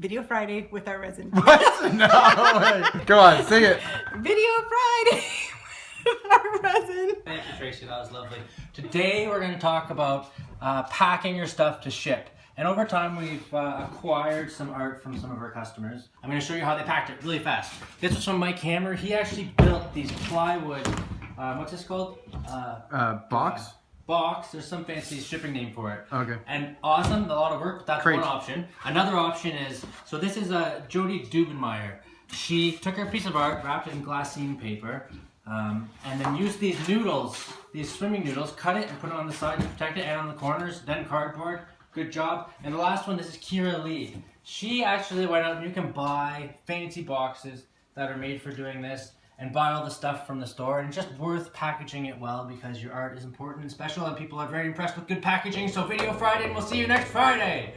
Video Friday with ArtResin. What? No way. Go on, sing it. Video Friday with ArtResin. Thank you, Tracy. That was lovely. Today we're going to talk about uh, packing your stuff to ship. And over time, we've uh, acquired some art from some of our customers. I'm going to show you how they packed it really fast. This was from Mike Hammer. He actually built these plywood. Uh, what's this called? Uh, Uh, box? Box. There's some fancy shipping name for it. Okay. And awesome, a lot of work. But that's Crate. one option. Another option is so this is uh, Jody Dubenmeyer. She took her piece of art, wrapped it in glassine paper, um, and then used these noodles, these swimming noodles, cut it and put it on the side to protect it, and on the corners. Then cardboard. Good job. And the last one, this is Kira Lee. She actually went out and you can buy fancy boxes that are made for doing this and buy all the stuff from the store and it's just worth packaging it well because your art is important and special and people are very impressed with good packaging. So video friday and we'll see you next friday